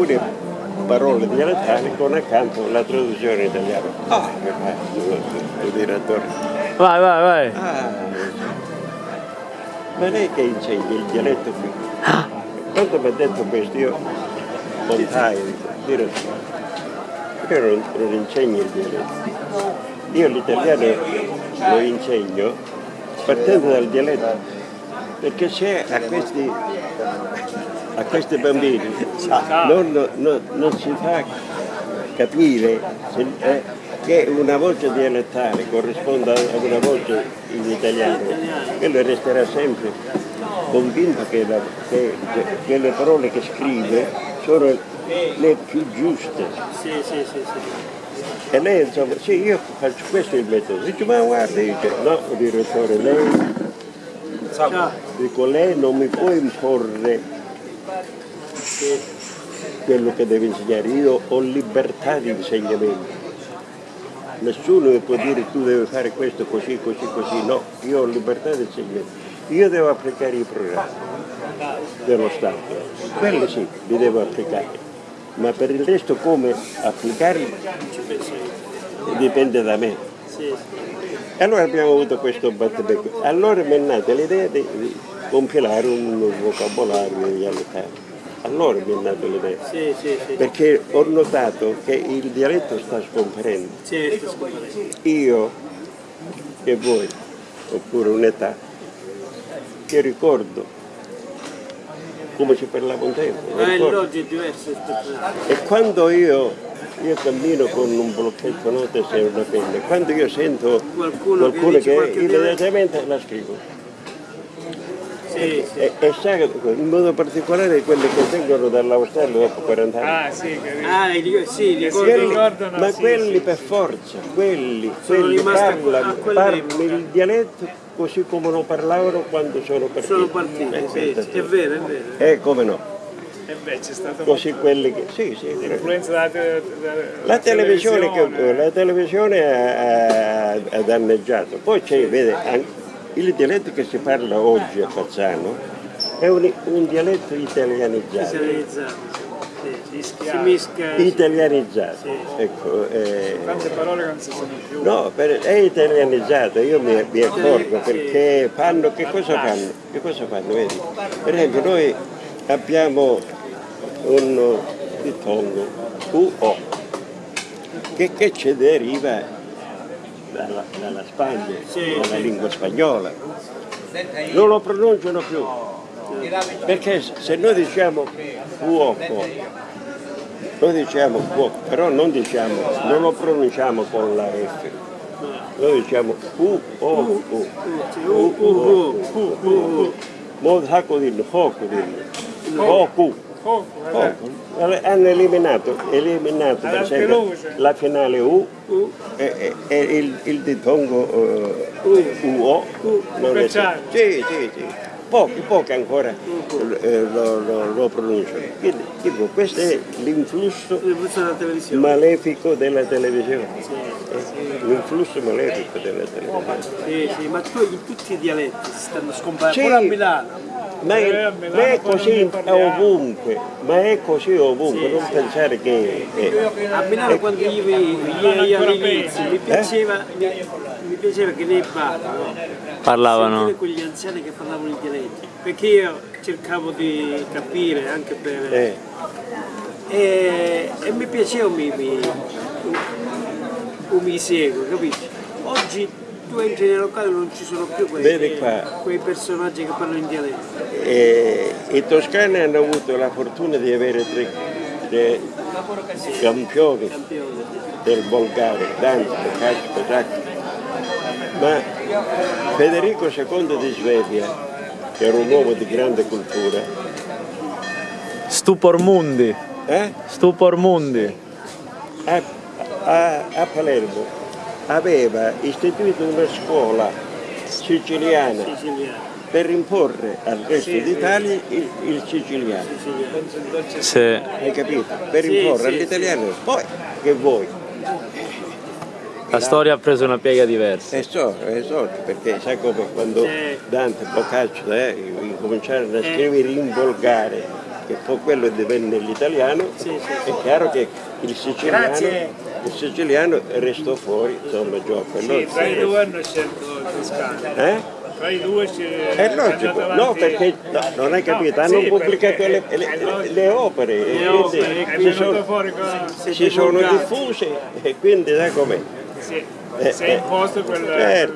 alcune parole dialettali con accanto la traduzione italiana. Ah, che faccio, il direttore. Vai, vai, vai. Ah, ma lei che insegna il dialetto qui? Quando mi ha detto questo io montai, direttore, io non, non insegno il dialetto. Io l'italiano lo insegno partendo dal dialetto, perché se a questi, a questi bambini non, non- non si fa capire se- eh, che una voce dialettale corrisponde a una voce in italiano, quello resterà sempre convinto che, la- che- che- che le parole che scrive sono le più giuste. Sì, sì, sì, sì. E lei insomma, sì, io faccio questo il metodo. Dice, ma guarda, io dico, no, direttore, lei, dico, lei non mi può imporre quello che deve insegnare. Io ho libertà di insegnamento. Nessuno mi può dire tu devi fare questo così, così, così. No, io ho libertà di insegnamento. Io devo applicare i programmi dello Stato. Quelli sì, li devo applicare. Ma per il resto come applicarli dipende da me. Allora abbiamo avuto questo battibecco. Allora mi è nata l'idea di, di compilare un vocabolario dialettale. Allora mi è nata l'idea. Sì, sì, sì. Perché ho notato che il dialetto sta scomparendo. Io e voi, oppure un'età, che ricordo come si parlava un tempo. Ma loggia è diverso. E quando io, io cammino con un blocchetto note e una penna, quando io sento Qualcuno che qualcuno che, qualche immediatamente la scrivo. Sì, sì. E, e sa, in modo particolare quelli che vengono dall'Australia dopo 40 anni. Ah sì, capito. Ah, sì, li Quelli- ricordano, ma sì, quelli sì, per forza, quelli, Sono quelli parlano, parlano il dialetto così come lo parlavano quando sono partiti. Sono partiti, Eh, sì, è vero, è vero. Eh, come no? E beh, c'è stata Così quelli che... Sì, sì. l'influenza della, della- La televisione, che, televisione. la televisione ha, ha- danneggiato, poi c'è, vede, an- il dialetto che si parla oggi a Fazzano è un, un dialetto italianizzato, Italianizzato. Sì. Si mischia. italianizzato, Sì. ecco, eh, Tante parole che non si sono più. no, per- è italianizzato, io mi, mi accorgo perché fanno, che cosa fanno? Che cosa fanno, vedi? Per esempio noi abbiamo un ditongo, UO, che, che ci deriva dalla, dalla Spagna, Sì, dalla lingua spagnola. Non lo pronunciano più, perché se noi diciamo fuoco, noi diciamo fuoco, però non diciamo, non lo pronunciamo con la F, noi diciamo U, O, U, Sì, uh, uh, uh, uh, uh, uh. Poco vabbè. Poco. Hanno eliminato, eliminato la finale U Uh, e, e- e il, il ditongo eh, UO. non è- Speciale. Sì, sì, sì. Pochi, pochi ancora eh, lo, lo- lo pronunciano. Quindi, tipo, questo è l'influsso malefico della televisione. Eh, L'influsso malefico della televisione. Sì, sì, ma tu, in tutti i dialetti si stanno scomparendo, pure a Milano. Ma Eh, è, a ma è così ovunque, ma è così ovunque, Sì, non sì. pensare che... eh, A Milano quando io, io, io all'inizio mi piaceva, mi, mi piaceva che nei bar no? Parlavano. quegli anziani che parlavano i dialetti, perché io cercavo di capire anche per... eh, E, e mi piaceva mi, mi, un mi seguo, capisci? Oggi tu entri nei locali non ci sono più quei, quei personaggi che parlano in dialetto. Eh, I toscani hanno avuto la fortuna di avere tre, tre campioni del volgare, Dante, Boccaccio, Petrarca. Ma Federico II di Svevia, che era un uomo di grande cultura, Stupor mundi. eh? Stupor mundi. a, a- a Palermo aveva istituito una scuola siciliana Siciliano. Per imporre al resto d'Italia il, il siciliano, Sì. hai capito? Per imporre sì, all'italiano, poi che vuoi? La storia ha preso una piega diversa. È sorto, è sorto, perché sai come quando Sì. Dante, Boccaccio eh, incominciarono a scrivere in volgare, che poi quello divenne l'italiano, Sì, sì. è chiaro che il siciliano, il siciliano restò fuori, insomma, gioco. Sì, tra i due hanno scelto il Toscano. Eh? Tra i due c'è È logico, no perché no, non hai capito, hanno sì, pubblicato le, è le- logico. le opere Le quindi opere, È si venuto sono, fuori qua. si sono divulgate. diffuse e quindi sai com'è. Sì, Eh, si è imposto quel, certo.